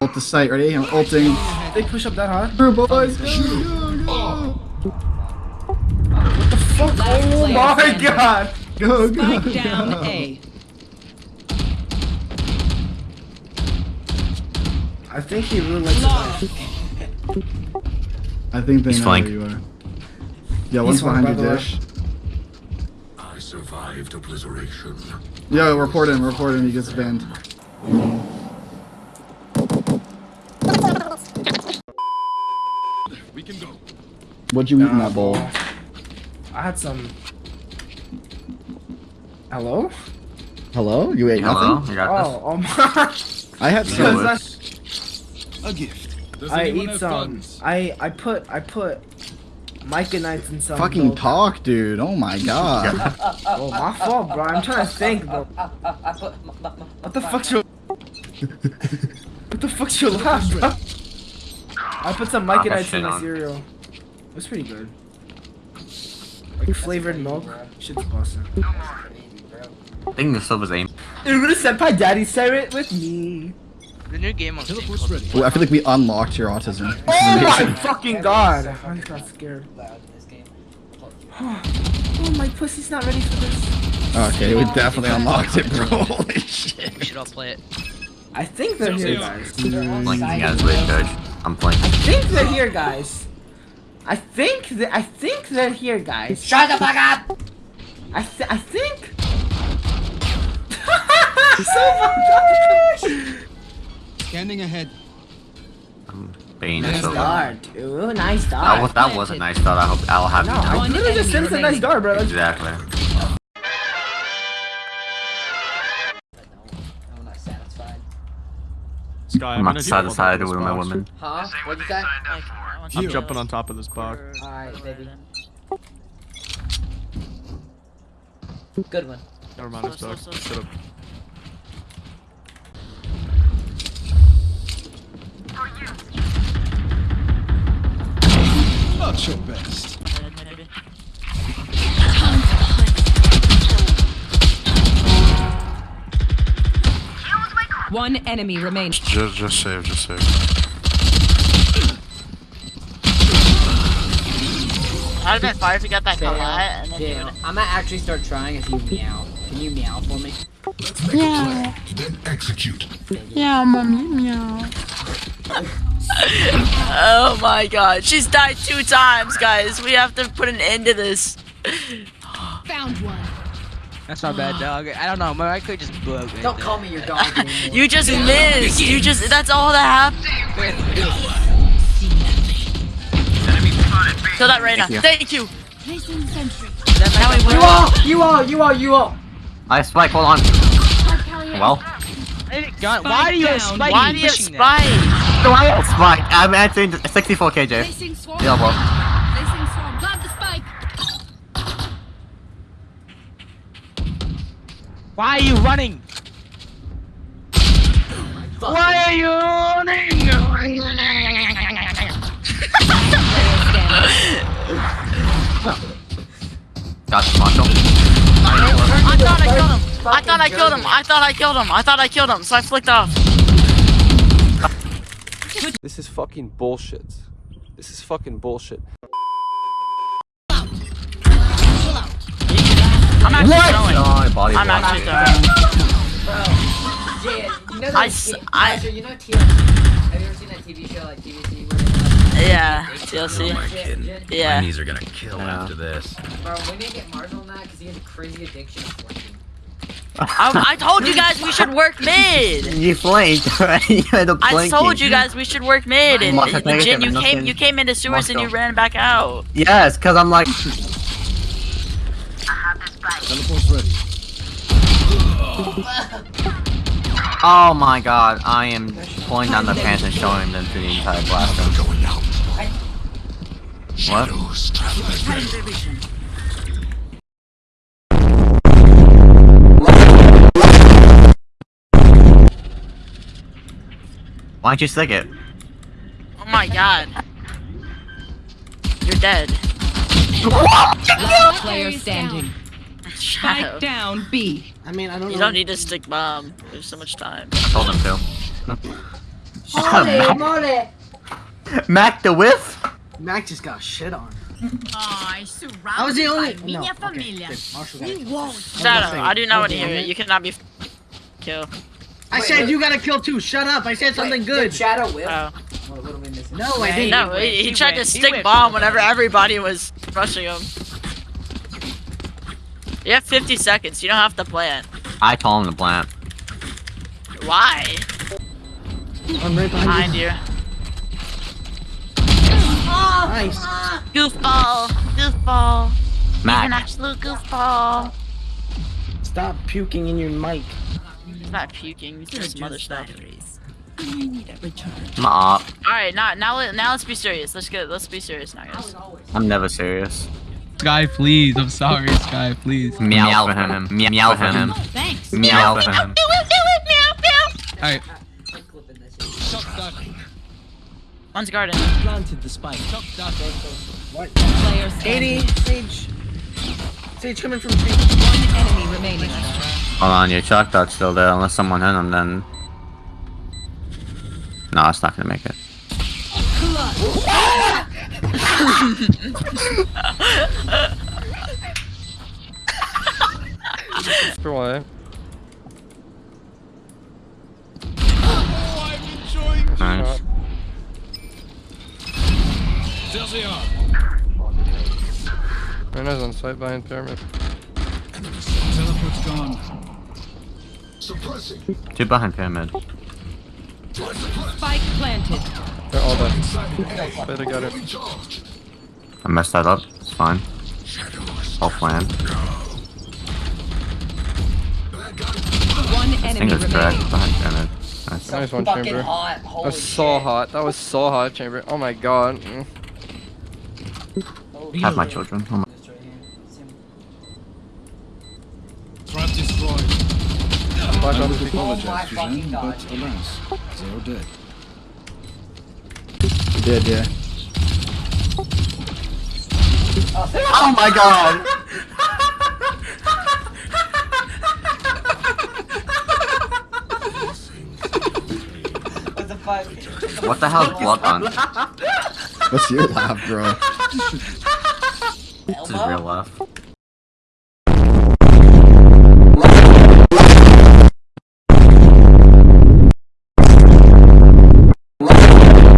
Ult the site, ready? I'm ulting. They push up that hard? Through boys, oh, go, go, Fuck! Oh my god! go, go, Spike go. down A. I think he really likes Lost. it. I think they He's know flank. where you are. Yeah, one's behind your dish. way. Dish. I survived obliteration. Yo, report him, report him, he gets banned. We can go. What'd you eat in that bowl? I had some. Hello? Hello? You ate Hello, nothing? you Oh, oh my! I had some. A gift. Does I eat some. funds? I I put I put Micah Knights in some. Fucking though. talk, dude. Oh my god. Oh, my fault, bro. I'm trying to think, bro. What the fuck's your? what the fuck's your laugh, bro? I put some Micah Ah, that Knights in shit the cereal. It was pretty good. Like flavored milk. Shit's busting. I think the sub was aim. You're gonna send my daddy share it with me. The new game on Teleport's ready. Ooh, I feel like we unlocked your autism. This is Oh my amazing. fucking god! I got scared. Oh, my pussy's not ready for this. Okay, we definitely unlocked it, bro. Holy shit. We should all play it. I think they're here, guys. Blinking as wait, coach. I'm blinking. I think they're here, guys. I think that I think they're here, guys. Shut the fuck up! I th I think. so fucked up. Scanning ahead. I'm baiting Nice the sub. Dart, ooh, nice That dart. was, that was a nice thought. I hope I'll have No, you now. I literally just said it's a nice dart, bro. That's- Exactly. I'm not satisfied. I'm not jump side on to side top of with my box. woman. Huh? What'd you? I'm jumping on top of this box. Alright, baby. Good one. Never mind, it's dog. Shut up. Not your best. One enemy remains. Just, just save, just save. I'd have been fire if you got that Fail. collat and then Fail. I'm gonna actually start trying if you meow. Can you meow for me? Let's make a plan, then execute. Oh my god, she's died two times, guys. We have to put an end to this. Found one. That's not bad, dog. I don't know. My mic could just broke. right Don't there. call me your dog anymore. You just missed. You just. That's all that happened. Kill that Reyna. Thank you. Placing sentry. Now we you win. all! You all! You all! You all! I spike. Hold on. Well, God, why do you have spike? Why do you have spike? Do I have spike? I'm answering 64 KJ. Yeah, well. Placing swarm. Plant the spike. Why are you running? Why are you running? Got the Marshall. I thought I killed him. I thought I killed him. I thought I killed him. I thought I killed him. So I flicked off. This is fucking bullshit. This is fucking bullshit. I'm actually throwing. Oh, body I'm block. actually throwing. Jay, you know that I s- T- I- Asher, you know TLC? Have you ever seen that TV show like TVC Yeah, like, TLC. Jen- Jen- Yeah. My knees are gonna kill Yeah. after this. Bro, we need to get Mars on that because he has a crazy addiction to flanking. I, I told you guys we should work mid. You flanked, right? You had a I told you guys we should work mid, and Must legit, you came you came into sewers and you ran back out. Yes, because I'm like. Teleport's ready. Oh my god, I am pulling down the pants and showing them to the entire blaster. Going out. What? Why'd you stick it? Oh my god. You're dead. Last Player standing. Shadow. Spike down B. I mean, I don't You know. don't need to stick bomb. There's so much time. I told him to. Mole, mole. Mac the whiff? Mac just got shit on. I surrounded I was the only. by No. minha Okay. família. good. Marshall got We Shadow, I do not want to hear it. You cannot be kill. I said you got to kill two. Shut up. I said something Wait, good. Shadow whip. Oh. What, what are we missing? No, I didn't. No, he, he tried to stick bomb whenever everybody was rushing him. You have 50 seconds. You don't have to plant. I told him to plant. Why? I'm right behind Behind you. you. Nice. Goofball. Goofball. You're an absolute goofball. Stop puking in your mic. He's not puking. He's doing some other stuff. I'm up. All right, now now let, now let's be serious. Let's get let's be serious now, guys. I'm never serious. Sky, please. I'm sorry, Sky, please. Meow for him. Meow, meow for him. Oh, thanks. Meow for him. Alright. One's garden. Planted the spike. Player 80. Sage. Sage coming from tree. One enemy remaining. Hold on, your chalk dot's still there. Unless someone hit him, then. No, it's not gonna make it. For what? Nice. Reyna's on site behind pyramid. Teleport's gone. Suppressing. Two behind pyramid. Spike planted. They're all dead. Better get it. I messed that up. It's fine. All planned. One enemy it's correct. Behind pyramid. Nice. Nice one, chamber. hot. That was so shit. hot. That was so hot, chamber. Oh my god. Mm. Have my children. Oh my. This right here. Trap destroyed. Flash I off would the apologize, my fucking Suzanne, God. but alas, zero dead. You did, yeah. Oh, oh my god! What the fuck? What the hell is blood on? What's your laugh, bro? This is real laugh.